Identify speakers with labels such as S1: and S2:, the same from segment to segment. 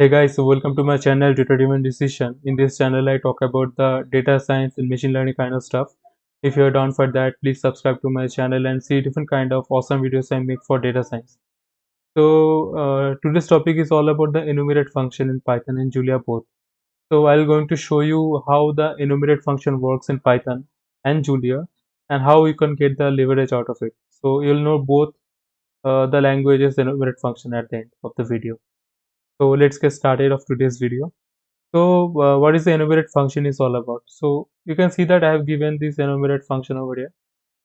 S1: Hey guys, so welcome to my channel Data Driven Decision. In this channel, I talk about the data science and machine learning kind of stuff. If you're down for that, please subscribe to my channel and see different kind of awesome videos I make for data science. So uh, today's topic is all about the enumerate function in Python and Julia both. So I'm going to show you how the enumerate function works in Python and Julia and how you can get the leverage out of it. So you'll know both uh, the languages enumerate function at the end of the video so let's get started of today's video. So uh, what is the enumerate function is all about? So you can see that i have given this enumerate function over here.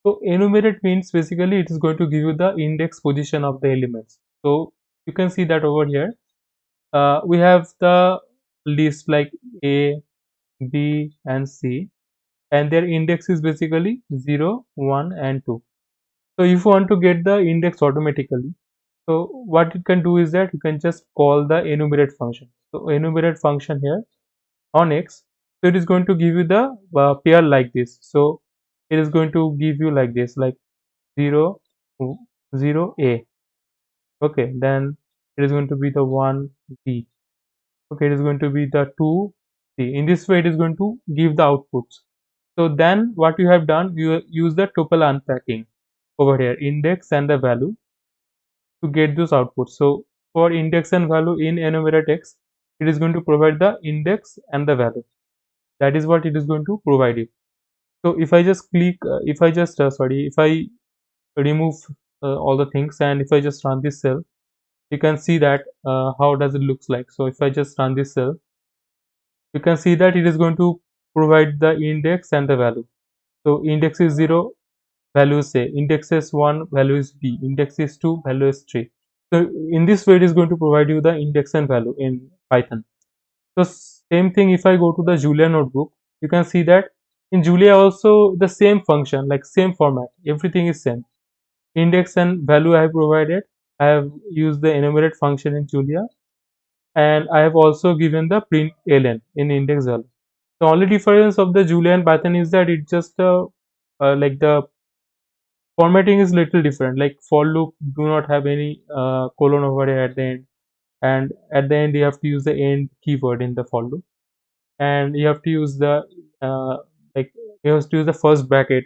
S1: So enumerate means basically it is going to give you the index position of the elements. So you can see that over here. Uh, we have the list like a b and c. And their index is basically 0 1 and 2 so if you want to get the index automatically so what you can do is that you can just call the enumerate function. So enumerate function here on x so it is going to give you the uh, pair like this. So it is going to give you like this like 0 0 a. Okay then it is going to be the 1 b. Okay it is going to be the 2 c. In this way it is going to give the outputs. So then what you have done you use the tuple unpacking over here index and the value to get those outputs. So for index and value in enumerate x, it is going to provide the index and the value. That is what it is going to provide you. So if I just click, uh, if I just, uh, sorry, if I remove uh, all the things and if I just run this cell, you can see that uh, how does it looks like. So if I just run this cell, you can see that it is going to provide the index and the value. So index is 0, value is a index is 1 value is b index is 2 value is 3 so in this way it is going to provide you the index and value in python. So same thing if i go to the julia notebook you can see that in julia also the same function like same format everything is same. Index and value i have provided i have used the enumerate function in julia and i have also given the print ln in index value. The only difference of the julia and python is that it just uh, uh, like the formatting is little different. Like for loop do not have any uh, colon over here at the end. And at the end you have to use the end keyword in the for loop. And you have to use the uh, like you have to use the first bracket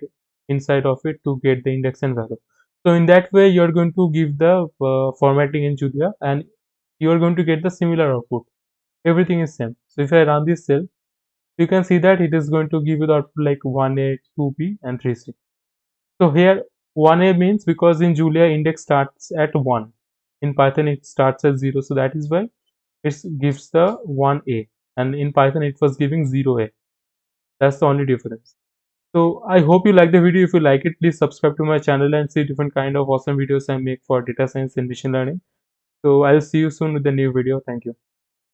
S1: inside of it to get the index and value. So in that way you're going to give the uh, formatting in julia and you're going to get the similar output. Everything is same. So if i run this cell you can see that it is going to give you the output like 1a 2b and 3c so here 1a means because in Julia index starts at 1 in Python it starts at 0 so that is why it gives the 1a and in Python it was giving 0a that's the only difference. So I hope you like the video. If you like it please subscribe to my channel and see different kind of awesome videos I make for data science and machine learning. So I'll see you soon with a new video. Thank you